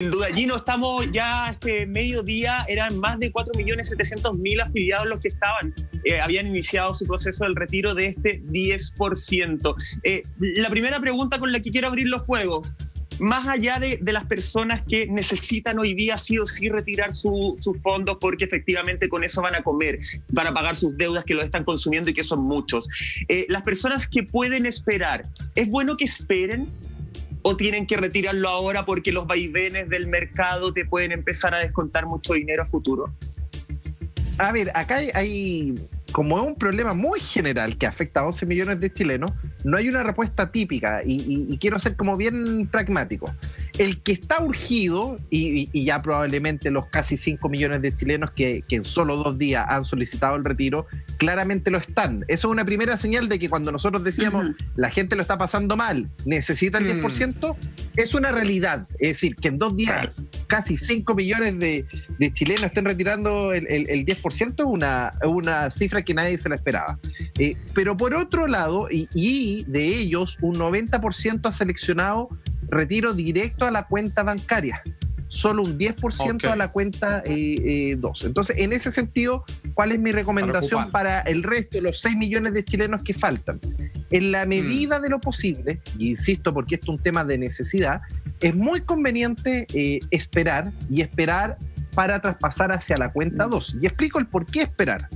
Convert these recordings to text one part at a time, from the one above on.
Sin duda, Gino, estamos ya este mediodía, eran más de 4.700.000 afiliados los que estaban, eh, habían iniciado su proceso del retiro de este 10%. Eh, la primera pregunta con la que quiero abrir los juegos, más allá de, las personas que necesitan hoy día sí o sí retirar sus fondos porque efectivamente con eso van a comer, van a pagar sus deudas que lo están consumiendo y que son muchos. Eh, las personas que pueden esperar, ¿es bueno que esperen? O tienen que retirarlo ahora porque los vaivenes del mercado te pueden empezar a descontar mucho dinero a futuro? A ver, acá hay, como es un problema muy general que afecta a 11 millones de chilenos, no hay una respuesta típica y, quiero ser como bien pragmático. El que está urgido, y, ya probablemente los casi 5 millones de chilenos que, en solo dos días han solicitado el retiro, claramente lo están. Eso es una primera señal de que cuando nosotros decíamos la gente lo está pasando mal, necesita el 10%, mm. es una realidad. Es decir, que en dos días casi 5 millones de, chilenos estén retirando el, 10% es una, una cifra que nadie se la esperaba. Eh, pero por otro lado, y de ellos un 90% ha seleccionado retiro directo a la cuenta bancaria, solo un 10% a la cuenta 2. Eh, eh, Entonces, en ese sentido, ¿cuál es mi recomendación para, el resto de los 6 millones de chilenos que faltan? En la medida mm. de lo posible, y insisto porque esto es un tema de necesidad, es muy conveniente eh, esperar y esperar para traspasar hacia la cuenta 2. Mm. Y explico el por qué esperar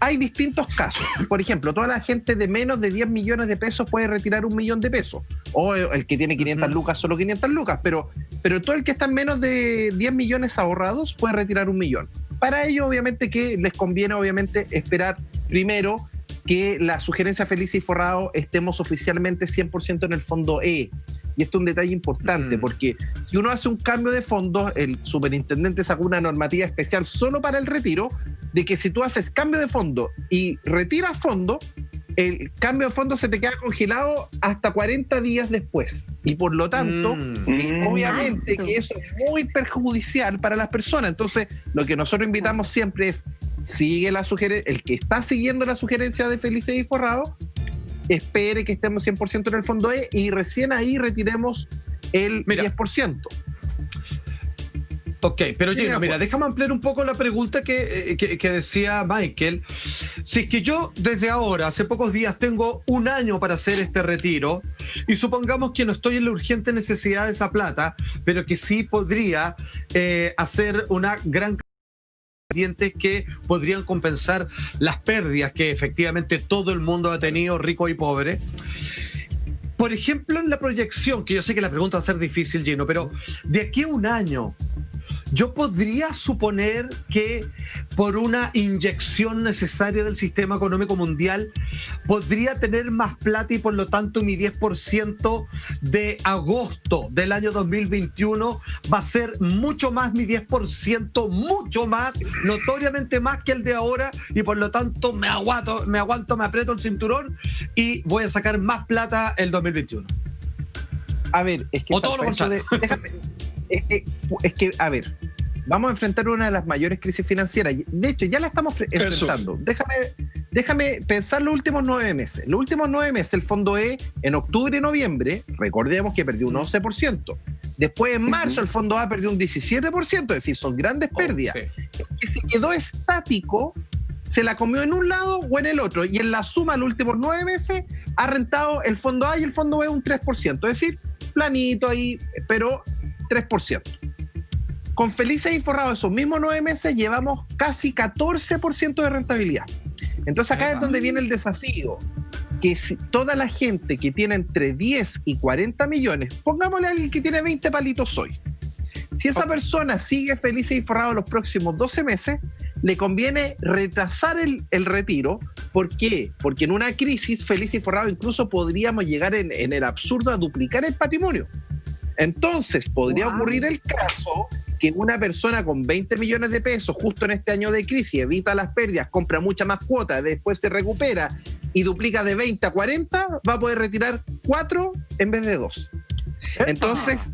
hay distintos casos. Por ejemplo, toda la gente de menos de 10 millones de pesos puede retirar un millón de pesos. O el que tiene 500 lucas, solo 500 lucas. Pero, pero todo el que está en menos de 10 millones ahorrados puede retirar un millón. Para ello, obviamente, que les conviene, obviamente, esperar primero que la sugerencia Feliz y Forrado estemos oficialmente 100% en el fondo E. Y esto es un detalle importante, mm. porque si uno hace un cambio de fondos, el superintendente sacó una normativa especial solo para el retiro, de que si tú haces cambio de fondo y retiras fondo, el cambio de fondo se te queda congelado hasta 40 días después. Y por lo tanto, mm. obviamente que eso es muy perjudicial para las personas. Entonces, lo que nosotros invitamos siempre es sigue la sugerencia, el que está siguiendo la sugerencia de Felice y Forrado, espere que estemos 100% en el fondo E y recién ahí retiremos el 10%. Ok, pero Gino, mira, déjame ampliar un poco la pregunta eh, que, que, decía Michael. Si es que yo desde ahora, hace pocos días, tengo un año para hacer este retiro y supongamos que no estoy en la urgente necesidad de esa plata, pero que sí podría eh, hacer una gran que podrían compensar las pérdidas que efectivamente todo el mundo ha tenido, rico y pobre. Por ejemplo, en la proyección, que yo sé que la pregunta va a ser difícil, Gino, pero de aquí a un año, yo podría suponer que por una inyección necesaria del sistema económico mundial podría tener más plata y por lo tanto mi 10% de agosto del año 2021 va a ser mucho más mi 10%, mucho más, notoriamente más que el de ahora y por lo tanto me aguanto, me aguanto, me aprieto el cinturón y voy a sacar más plata el 2021. A ver, es que... O todo lo contrario. Es, que, a ver, vamos a enfrentar una de las mayores crisis financieras. De hecho, ya la estamos enfrentando. Déjame, déjame pensar los últimos nueve meses. Los últimos nueve meses, el fondo E, en octubre y noviembre, recordemos que perdió un 11%. Después, en marzo, el fondo A perdió un 17%, es decir, son grandes oh, pérdidas. Que se quedó estático, se la comió en un lado o en el otro. Y en la suma, los últimos nueve meses, ha rentado el fondo A y el fondo B un 3%. Es decir, planito ahí, pero 3%. Con Felices y Forrados, esos mismos nueve meses, llevamos casi 14% de rentabilidad. Entonces acá es donde viene el desafío, que si toda la gente que tiene entre 10 y 40 millones, pongámosle a alguien que tiene 20 palitos hoy, si esa persona sigue feliz y forrado los próximos 12 meses, le conviene retrasar el, retiro. ¿Por qué? Porque en una crisis feliz y forrado incluso podríamos llegar en, en el absurdo a duplicar el patrimonio. Entonces, podría ocurrir el caso que una persona con 20 millones de pesos, justo en este año de crisis, evita las pérdidas, compra mucha más cuotas, después se recupera y duplica de 20 a 40, va a poder retirar 4 en vez de 2. Entonces,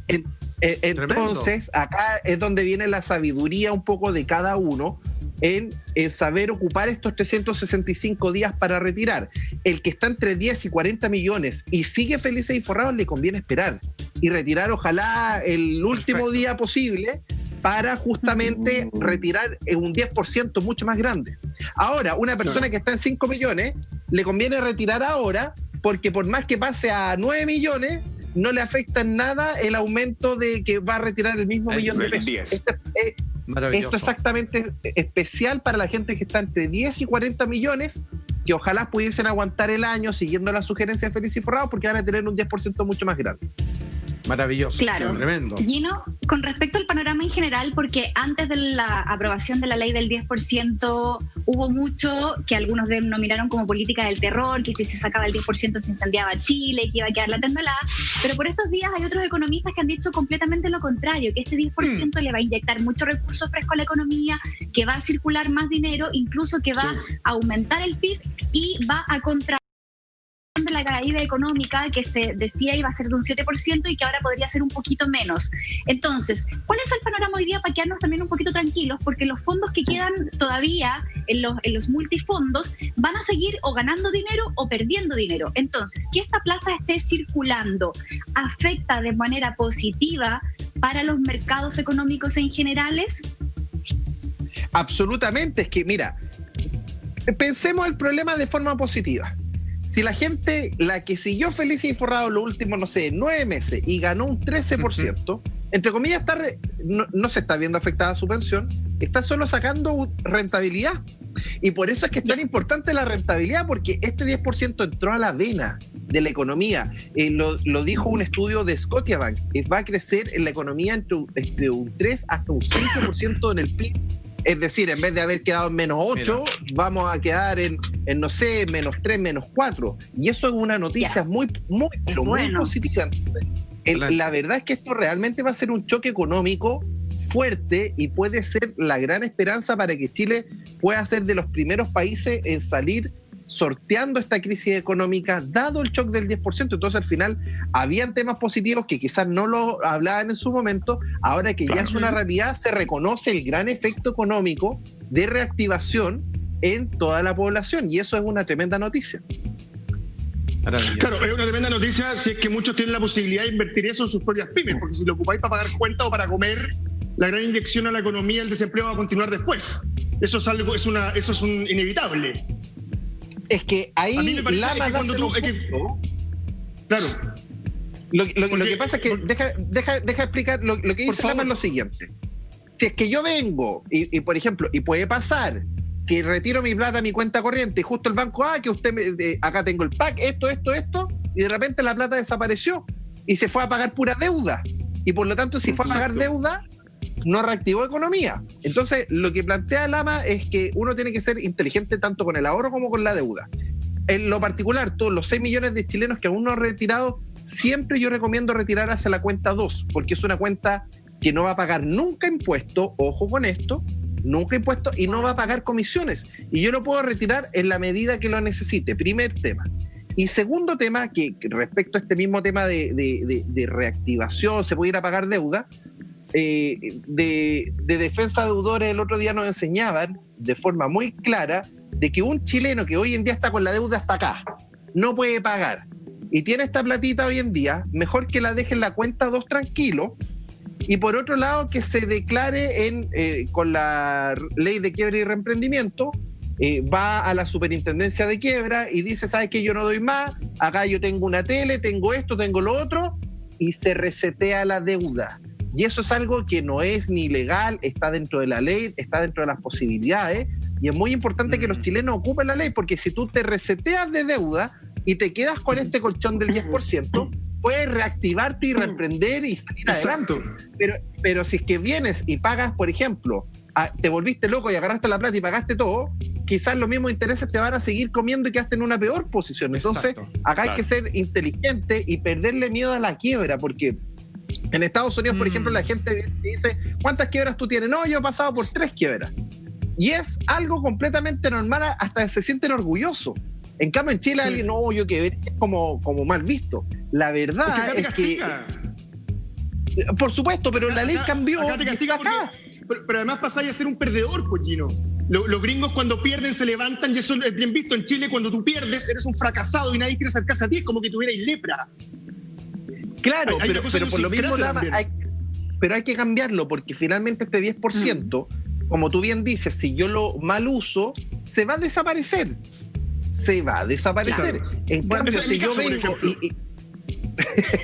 entonces acá es donde viene la sabiduría un poco de cada uno en, saber ocupar estos 365 días para retirar. El que está entre 10 y 40 millones y sigue feliz y forrado le conviene esperar y retirar ojalá el último día posible para justamente retirar un 10% mucho más grande. Ahora, una persona que está en 5 millones, le conviene retirar ahora porque por más que pase a 9 millones, no le afecta en nada el aumento de que va a retirar el mismo millón de pesos. Esto, es, esto exactamente especial para la gente que está entre 10 y 40 millones, que ojalá pudiesen aguantar el año siguiendo la sugerencia de Feliz y Forrado, porque van a tener un 10% mucho más grande. Maravilloso. Claro. Tremendo. Gino, con respecto al panorama en general, porque antes de la aprobación de la ley del 10% hubo mucho que algunos denominaron como política del terror, que si se sacaba el 10% se incendiaba Chile, que iba a quedar la tendalada. Pero por estos días hay otros economistas que han dicho completamente lo contrario, que este 10% hmm. le va a inyectar mucho recursos frescos a la economía, que va a circular más dinero, incluso que va a aumentar el PIB y va a contra caída económica que se decía iba a ser de un 7% y que ahora podría ser un poquito menos. Entonces, ¿cuál es el panorama hoy día para quedarnos también un poquito tranquilos? Porque los fondos que quedan todavía en los, en los multifondos van a seguir o ganando dinero o perdiendo dinero. Entonces, que esta plata esté circulando afecta de manera positiva para los mercados económicos en generales? Absolutamente, es que mira, pensemos el problema de forma positiva si la gente, la que siguió feliz y forrado los últimos, no sé, nueve meses y ganó un 13%, entre comillas, está no, se está viendo afectada su pensión, está solo sacando rentabilidad. Y por eso es que es tan importante la rentabilidad, porque este 10% entró a la vena de la economía. Eh, lo, dijo un estudio de Scotiabank, que va a crecer en la economía entre, entre un 3 hasta un 5% en el PIB es decir, en vez de haber quedado en menos 8, vamos a quedar en, no sé, menos 3, menos 4. Y eso es una noticia muy, muy, muy positiva. la verdad es que esto realmente va a ser un choque económico fuerte y puede ser la gran esperanza para que Chile pueda ser de los primeros países en salir sorteando esta crisis económica, dado el shock del 10%. Entonces, al final, habían temas positivos que quizás no lo hablaban en su momento. Ahora que ya es una realidad, se reconoce el gran efecto económico de reactivación en toda la población. Y eso es una tremenda noticia. Claro, es una tremenda noticia si es que muchos tienen la posibilidad de invertir eso en sus propias pymes, porque si lo ocupáis para pagar cuentas o para comer, la gran inyección a la economía, el desempleo va a continuar después. Eso es algo, es una, eso es un inevitable es que ahí Lama da Claro. Lo, que pasa es que, deja, deja, deja explicar, lo, que dice Lama es lo siguiente. Si es que yo vengo, y, por ejemplo, y puede pasar que retiro mi plata a mi cuenta corriente y justo el banco, ah, que usted, me, acá tengo el pack, esto, esto, esto, y de repente la plata desapareció y se fue a pagar pura deuda. Y por lo tanto, si fue a pagar deuda, no reactivó economía. Entonces, lo que plantea Lama es que uno tiene que ser inteligente tanto con el ahorro como con la deuda. En lo particular, todos los 6 millones de chilenos que aún no han retirado, siempre yo recomiendo retirar hacia la cuenta 2, porque es una cuenta que no va a pagar nunca impuesto, ojo con esto, nunca impuesto y no va a pagar comisiones. Y yo lo puedo retirar en la medida que lo necesite. Primer tema. Y segundo tema, que respecto a este mismo tema de, de reactivación, se puede ir a pagar deuda, eh, de, defensa de deudores el otro día nos enseñaban de forma muy clara de que un chileno que hoy en día está con la deuda hasta acá, no puede pagar. Y tiene esta platita hoy en día, mejor que la deje en la cuenta dos tranquilo. Y por otro lado que se declare en, eh, con la ley de quiebra y reemprendimiento, eh, va a la superintendencia de quiebra y dice, ¿sabes que Yo no doy más, acá yo tengo una tele, tengo esto, tengo lo otro, y se resetea la deuda. Y eso es algo que no es ni legal, está dentro de la ley, está dentro de las posibilidades. Y es muy importante que los mm. chilenos ocupen la ley, porque si tú te reseteas de deuda y te quedas con este colchón del 10%, puedes reactivarte y reemprender y salir adelante. Pero, pero si es que vienes y pagas, por ejemplo, te volviste loco y agarraste la plata y pagaste todo, quizás los mismos intereses te van a seguir comiendo y quedaste en una peor posición. Entonces, acá hay que ser inteligente y perderle miedo a la quiebra, porque en Estados Unidos, por ejemplo, la mm. gente dice, ¿cuántas quiebras tú tienes? No, yo he pasado por tres quiebras. Y es algo completamente normal, hasta se sienten orgullosos. En cambio, en Chile, alguien, no, yo que es como, como mal visto. La verdad es que. Por supuesto, pero la ley cambió. pero, además pasáis a ser un perdedor. Pues, los, gringos cuando pierden se levantan y eso es bien visto. En Chile, cuando tú pierdes, eres un fracasado y nadie quiere acercarse a ti, es como que tuvierais lepra. Claro, pero, pero por lo mismo, hay, pero hay que cambiarlo, porque finalmente este 10%, mm. como tú bien dices, si yo lo mal uso, se va a desaparecer. Se va a desaparecer. En cambio, si yo vengo y,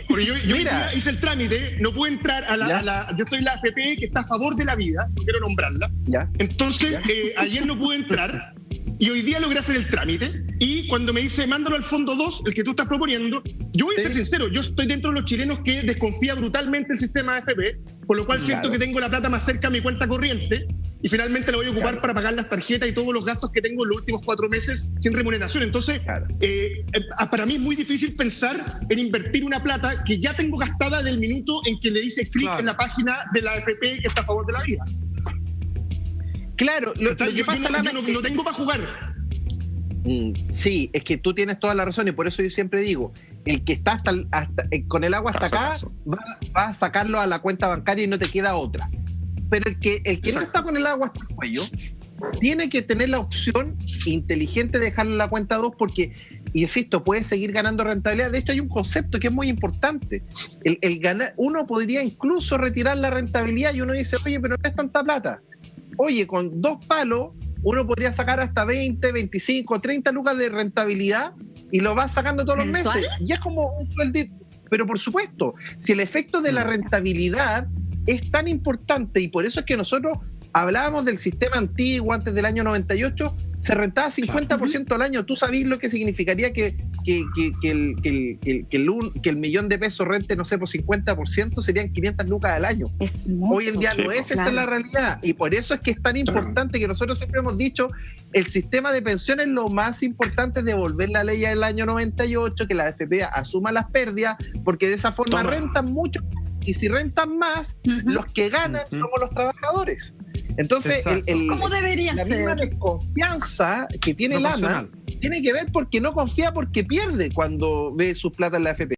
porque yo, yo hice el trámite, no puedo entrar a la, Yo estoy en la AFP que está a favor de la vida, no quiero nombrarla. Entonces, eh, ayer no pude entrar y hoy día logré hacer el trámite. Y cuando me dice, mándalo al fondo 2, el que tú estás proponiendo, yo voy a ser sincero, yo estoy dentro de los chilenos que desconfía brutalmente el sistema AFP, por lo cual siento que tengo la plata más cerca a mi cuenta corriente y finalmente la voy a ocupar para pagar las tarjetas y todos los gastos que tengo en los últimos cuatro meses sin remuneración. Entonces, eh, eh, para mí es muy difícil pensar en invertir una plata que ya tengo gastada del minuto en que le dice clic en la página de la AFP que está a favor de la vida. Claro, lo, que pasa yo, no, no, tengo para jugar. Mm, sí, es que tú tienes toda la razón y por eso yo siempre digo, el que está hasta, eh, con el agua hasta acá va, a sacarlo a la cuenta bancaria y no te queda otra. Pero el que, el que no está con el agua hasta el cuello tiene que tener la opción inteligente de dejarle la cuenta 2 porque, insisto, puede seguir ganando rentabilidad. De hecho, hay un concepto que es muy importante. El, el ganar, uno podría incluso retirar la rentabilidad y uno dice, oye, pero no es tanta plata oye, con dos palos uno podría sacar hasta 20, 25, 30 lucas de rentabilidad y lo vas sacando todos los meses. Y es como un sueldito. Pero por supuesto, si el efecto de la mm. rentabilidad es tan importante y por eso es que nosotros hablábamos del sistema antiguo antes del año 98, se rentaba 50% al año. ¿Tú sabías lo que significaría que, que, el, que, el, millón de pesos rente, no sé, por 50%? Serían 500 lucas al año. Hoy en día no es, esa es la realidad. Y por eso es que es tan importante que nosotros siempre hemos dicho, el sistema de pensiones lo más importante es devolver la ley del año 98, que la AFP asuma las pérdidas, porque de esa forma rentan mucho y si rentan más, los que ganan somos los trabajadores. Entonces, el, la misma desconfianza que tiene Lama tiene que ver porque no confía porque pierde cuando ve sus plata en la FP.